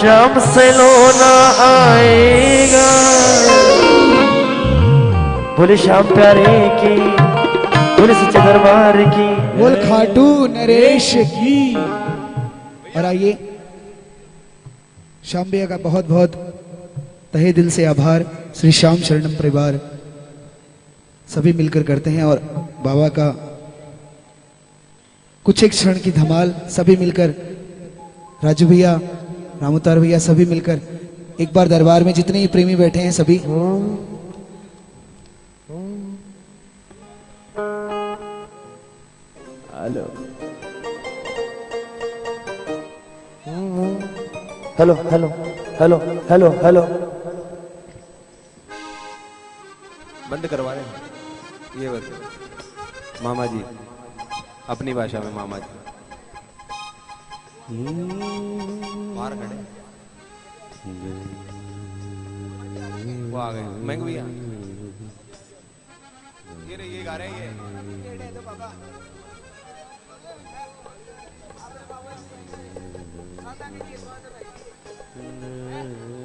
शाम सलोना आएगा। बोले शाम प्यारे की बोले सच्चे दरबार की। बोल खाटू नरेश की। और आइए श्याम भैया का बहुत बहुत तहे दिल से आभार। श्री श्याम शरणम परिवार सभी मिलकर करते हैं और बाबा का कुछ एक क्षण की धमाल सभी मिलकर राजू भैया रामोतार भैया सभी मिलकर एक बार दरबार में जितने ही प्रेमी बैठे हैं सभी। Hello hello hello hello hello hello बंद करवा रहे हैं। ये बस। मामा जी, अपनी भाषा में मामा जी। बाहर खड़े। वो आ गए। मैं भैया। ये रहे ये गा रहे हैं, ये। うん。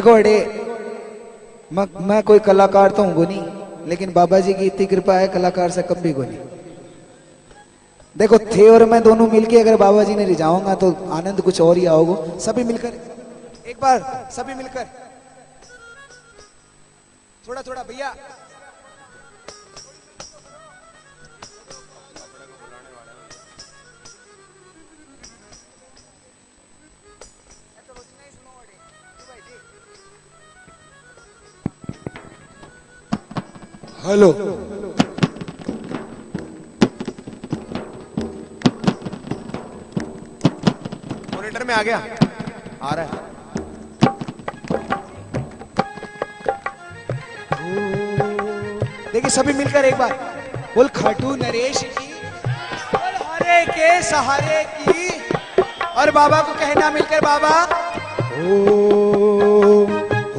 देखो अड़े मैं, मैं कोई कलाकार तो हूँ नहीं लेकिन बाबा जी की इतनी कृपा है कलाकार से कम भी नहीं। देखो थे और मैं दोनों मिलके अगर बाबा जी ने रिझाऊँगा तो आनंद कुछ और ही आओगे। सभी मिलकर एक बार सभी मिलकर। थोड़ा थोड़ा भैया। हेलो। मॉनिटर में आ गया। आ रहा है। देखिए, सभी मिलकर एक बार बोल, खाटू नरेश की, बोल, हरे के सहारे की, और बाबा को कहना मिलकर बाबा ओ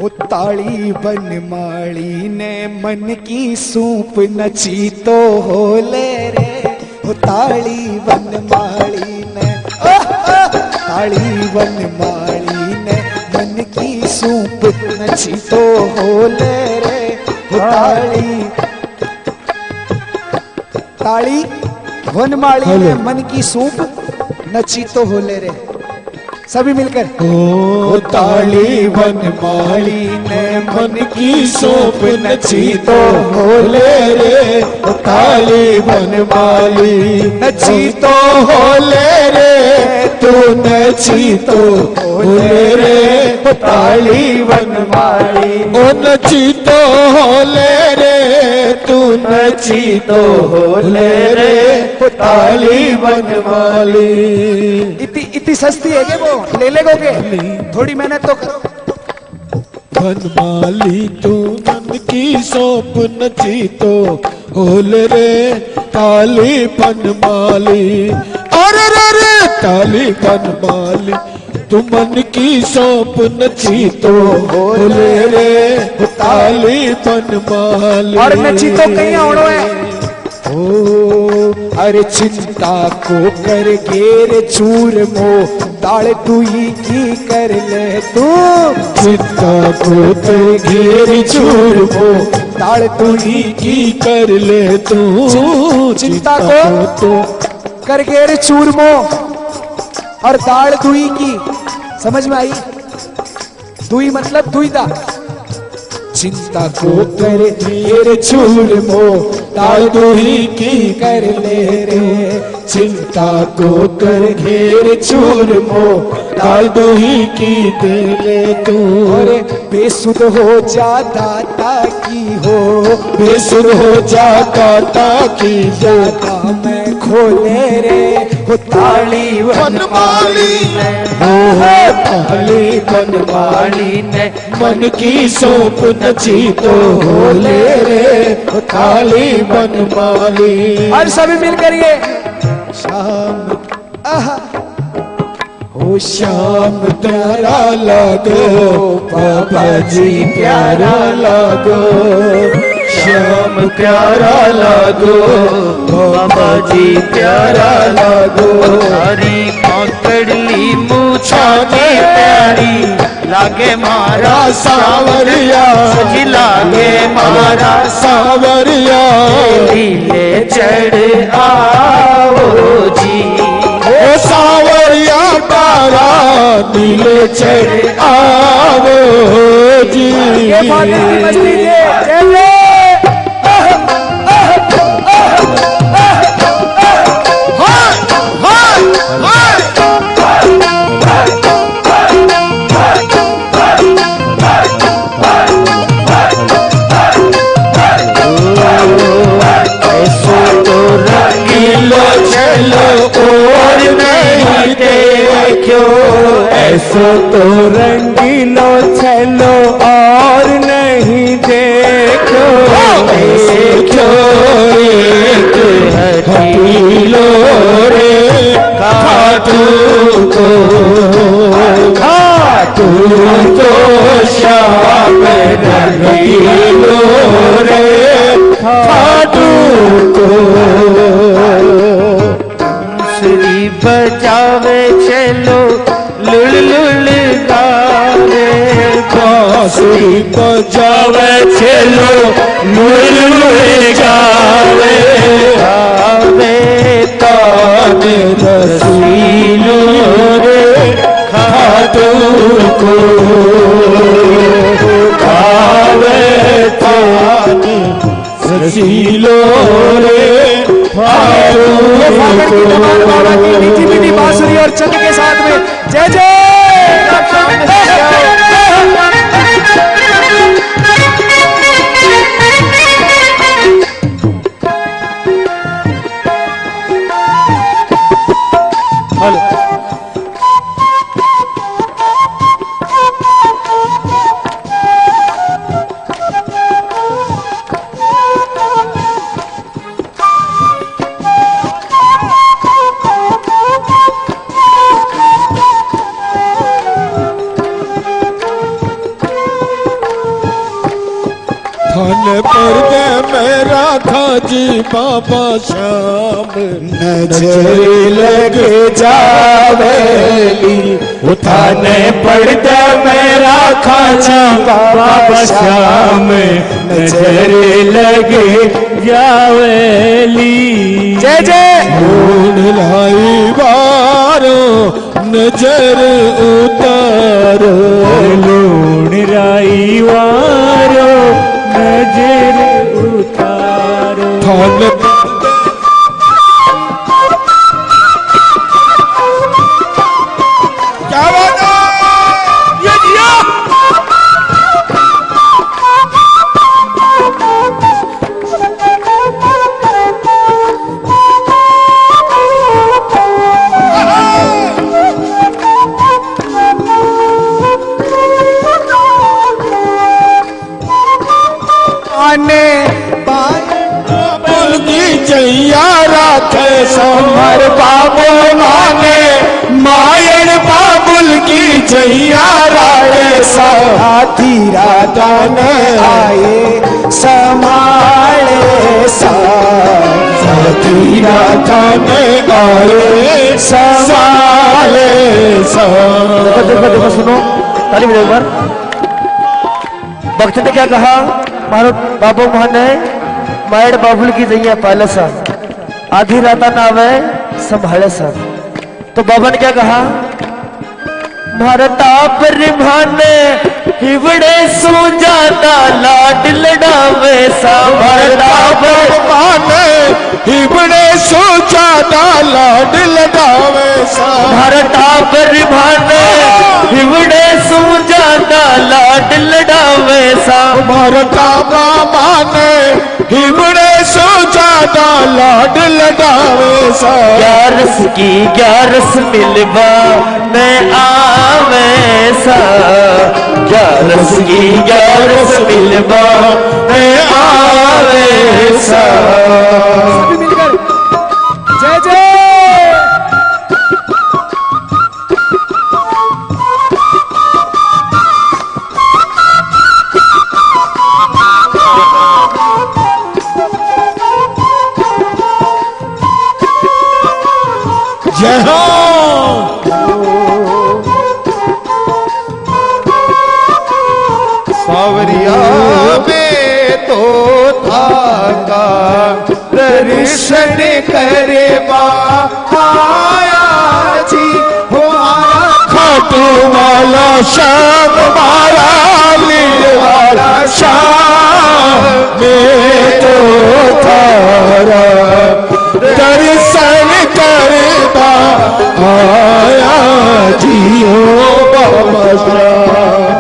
हो ताली बन माड़ी ने मन की सूप नची तो हो ले रे। हो ताली बन माड़ी ने ताली बन माड़ी ने मन की सूप नची तो हो ले रे। हो ताली ताली वनमाली ने मन की सूप नची तो हो ले रे। सभी मिलकर। ओ ताली बन माली ने मन की सोप नची तो होले रे। ओ ताली बन माली नची तो होले रे। तू नची तो होले रे। ओ ताली बन माली ओ नची तो होले रे। तू नची तो होले रे। ओ ताली बन माली। इतनी सस्ती है वो ले ले के थोड़ी मेहनत तो करो। बनमाली तू मन की सौंप नची तो होल रे ताली बनमाली। अरे रे रे ताली बनमाली तू मन की सौंप नची तो होल रे ताली बनमाली। और नची तो कहीं औड़ो है? ओ अरे चिंता को कर गेर चूर मो दाल तू ही की कर ले तू। चित्ता को कर घेर चूर मो दाल तू ही की कर ले तू। चिंता को तो कर चूर मो और दाल दुई की। समझ में आई? दुई मतलब दुईदा चिंता को कर घेर चूर मो दाल दुही की कर ले रे। चिंता को कर घेर चूर मो डाल दोही की दे ले तू। और बेसुध हो जा दाता की हो। बेसुर हो जा काता की जाता मैं खोले रे। हो ताली बनमाली ताली बनमाली ने मन की सौंप नची तो होले रे ताली बनमाली और सभी मिल करिए शाम आहा ओ श्याम प्यारा लागो बाबा जी प्यारा लागो श्याम प्यारा लागो बाबा जी प्यारा लागो। हरी पकड़ली मूछा की प्यारी लागे मारा सावरिया। सजी लागे मारा सावरिया। लीले चढ़ आओ जी। ओ सावरिया तारा नीले चढ़ आवो जी। ऐसो तो रंगीलो चलो तो श्याम रंगीलो रे खाटू को बांसुरी बजावे चलो लुल लुल गावे गावे गावे ताने रसीलो मीठी मीठी बांसुरी और चंद के साथ में। जय जय नज़र लगे जावेली उठाने पड़ दे मेरा खाजी बाबा श्याम नज़र लगे जावेली। जय जय। ढूंढ लाई बारो नज़र उतारो। लूण राई वारो समर बाबू माने, मायन बाबुल की जैया राखे साथी राधा ने आए समाले साथी राधा ने आए समाले सा देखो देखो देखो सुनो ताली बजाओ एक भक्त ने क्या कहा? मारो बाबू माने मायड़ बाबुल की जैया पहले सा आधी राता ना आवे संभाले सर। तो बाबा ने क्या कहा? मारता परिभाने हिवड़े सो जाता लाड लड़ावे सा भारता पर माने सोचा लाड लगावे सा। भारता पर भाने हिवड़े सो जाता लाड लड़ावे सा। भरता माने हिबड़े सो जादा लाड लगावे सा। ग्यारस की ग्यारस मिलवा मैं आवे सा। ग्यारस की ग्यारस मिलवा मैं आवे सा। सभी मिलकर। जय जय शाम मारा वाला शाम में तो थारा। दर्शन करता आया जियो बाबा।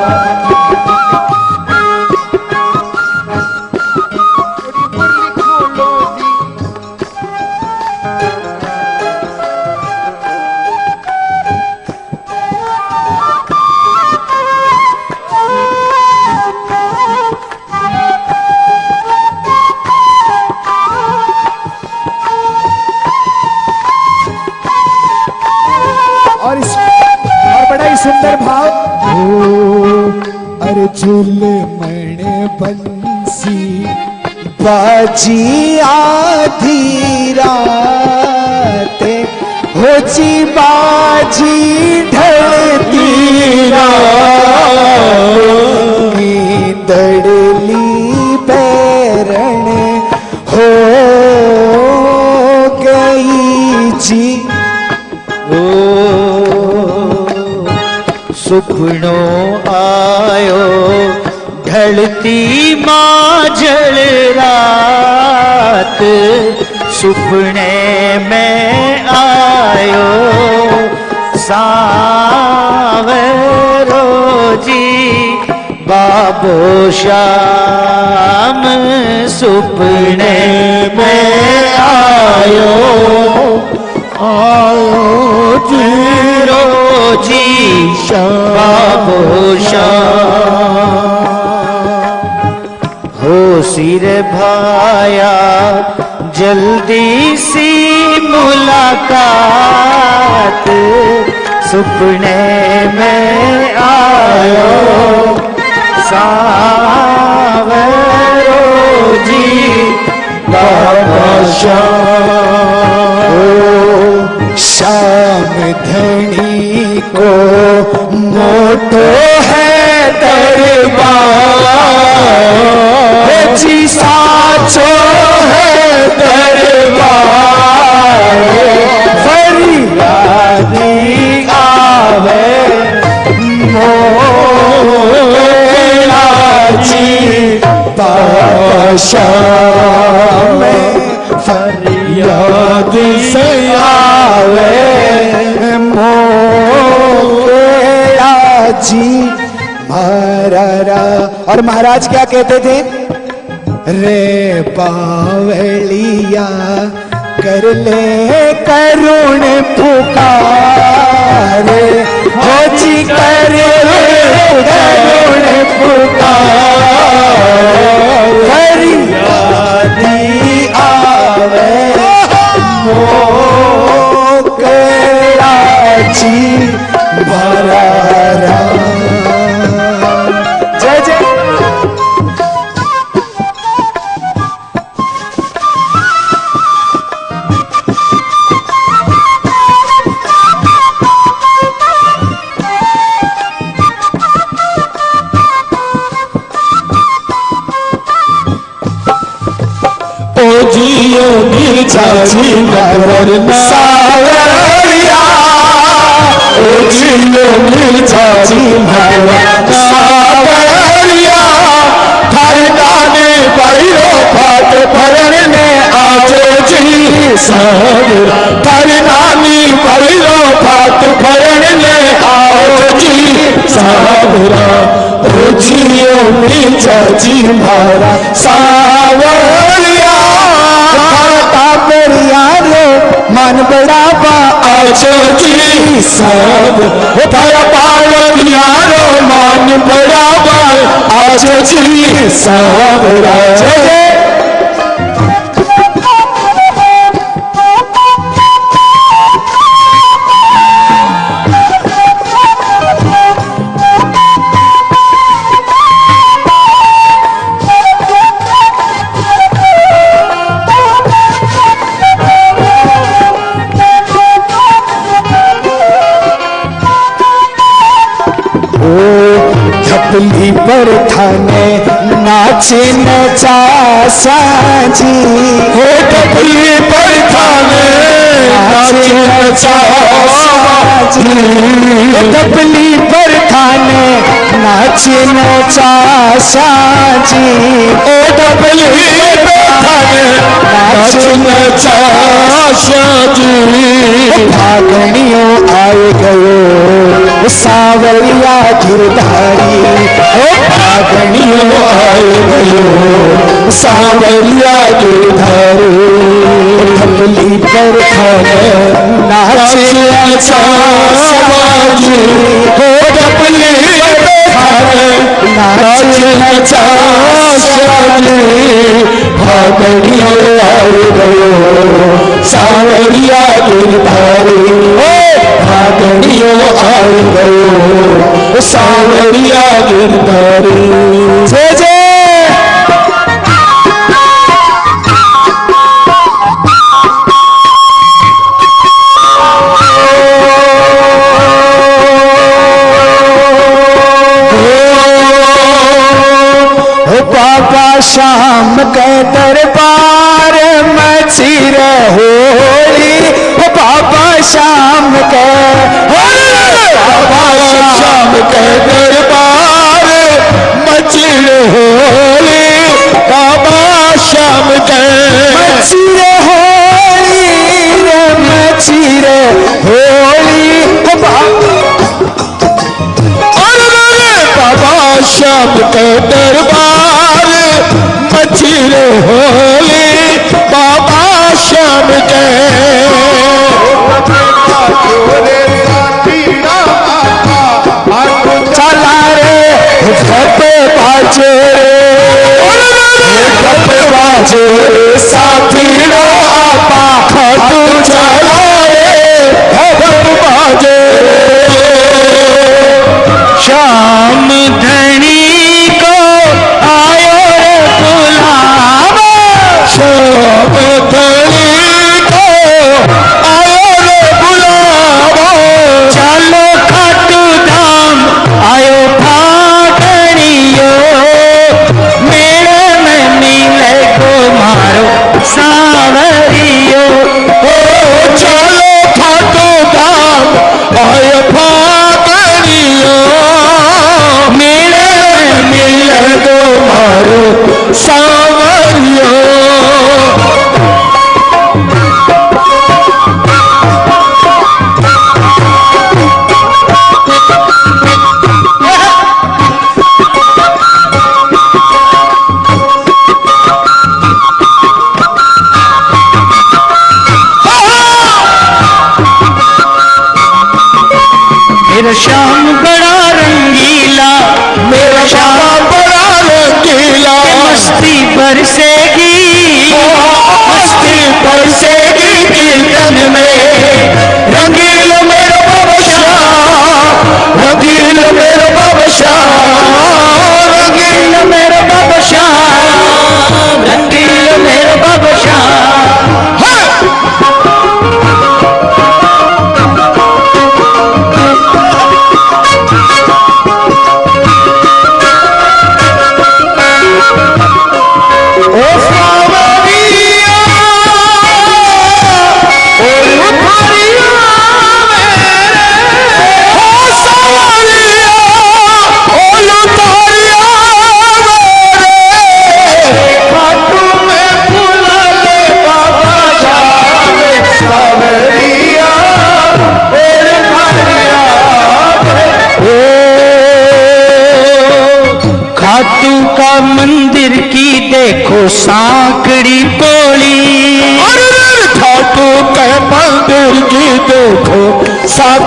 झूले मण बंसी, बाजी आधी ते हो जी बाजी ढलती दड़ली पैरण हो गई जी। ओ सुखड़ों ढलती माजल रात, सुपने में आयो सावरो जी बाबो श्याम सुपने में आयो। आयो ज़ीरो जी बाबो श्याम भाया, जल्दी सी मुलाकात, सुपने में आयो। सावरो जी, बाबा ओ श्याम धनी को मोटो है दरबार। जी साचो है दरबार। फरियादी आवे मोला जी पाशा में फरियाद से आवे और महाराज क्या कहते थे? रे पावलिया कर ले करुण पुकार। हो जी कर ले करुण पुकार। आवे नीचाची नगर सावरिया ओ जियो नीचाची नगर सावरिया फरदाने पैरो फाट फरने आजो जी सावरा। फरदानी पैरो फाट फरने आओ जी सावरा ओ नीचाची मारा सावरिया छो साल ज्ञान मान बराबरि सब श्रीचे चासी प्रथाने हर चापली पर थे डबली पर थाने नाचे नचा साजी ओ टपली पर थाने नाचे नचा आए गयो सावरिया गिरधारी। ओ भागनियो आए गयो सावरिया गिरधारी। डबली पर थाने नाचे नचा साजी डपली नाचे नचा शादी भागनियो आए गयो सावरिया गिरधारी ओ गयो सावरिया गिरधारी जय जय शाम के दरबार मचले होली बाबा, शाम के मचले होली रे होली बाबा शाम के दरबार मचले होली, बाबा, शाम के जे साथीरा आपा हाथ चढ़ाए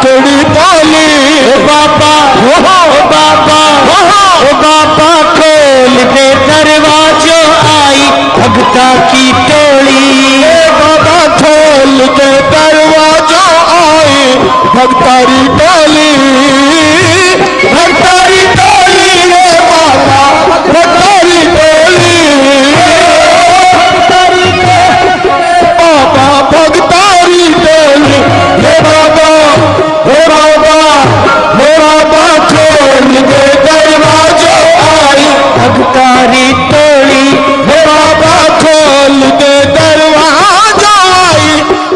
ककड़ी पाली बाबा हो बाबा हो बाबा, खोल के दरवाजो आई, भगता की टोली। बाबा, खोल के दरवाजो आई भगतारी टोली।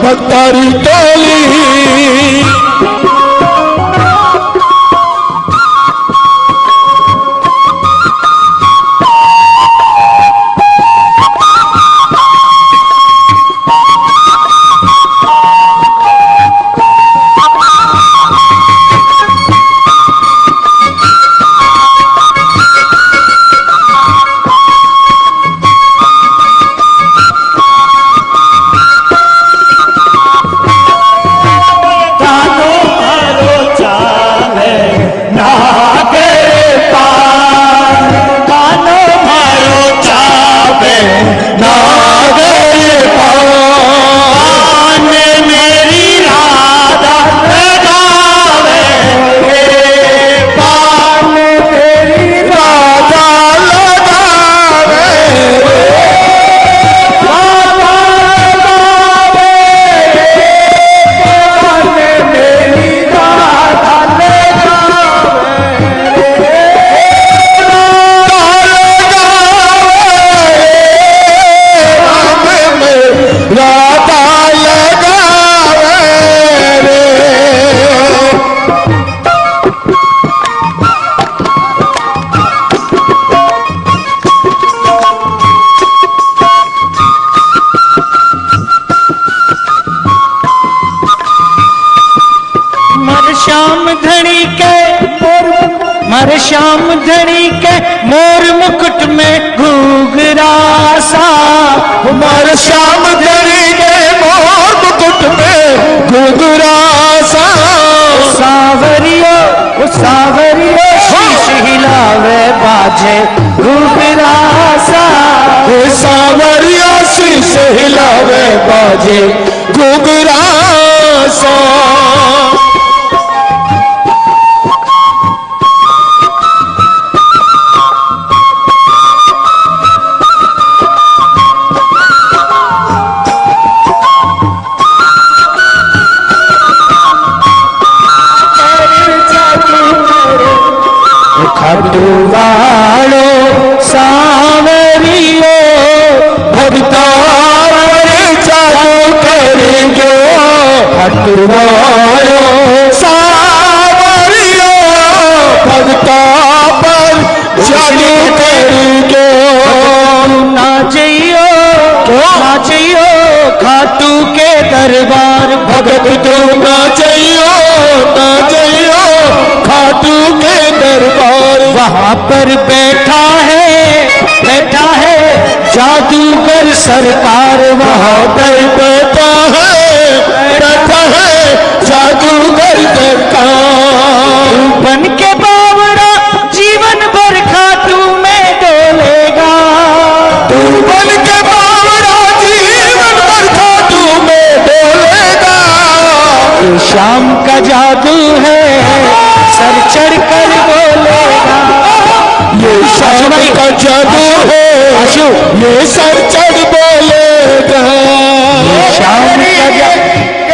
भक्तारी टोली। বাজে ঘুগরা সা सावरियो भक्ता पर जादू करेंगे ना चाहिए ना चाहिए खाटू के दरबार भगत तू ना चाहिए ना चाहिए खाटू के दरबार। वहाँ पर बैठा है बैठा है जादूगर सरकार। वहाँ पर बैठा शाम का जादू है। सर चढ़ कर बोलेगा ये शाम का जादू है। आशु ये सर चढ़ बोलेगा। शाम का जादू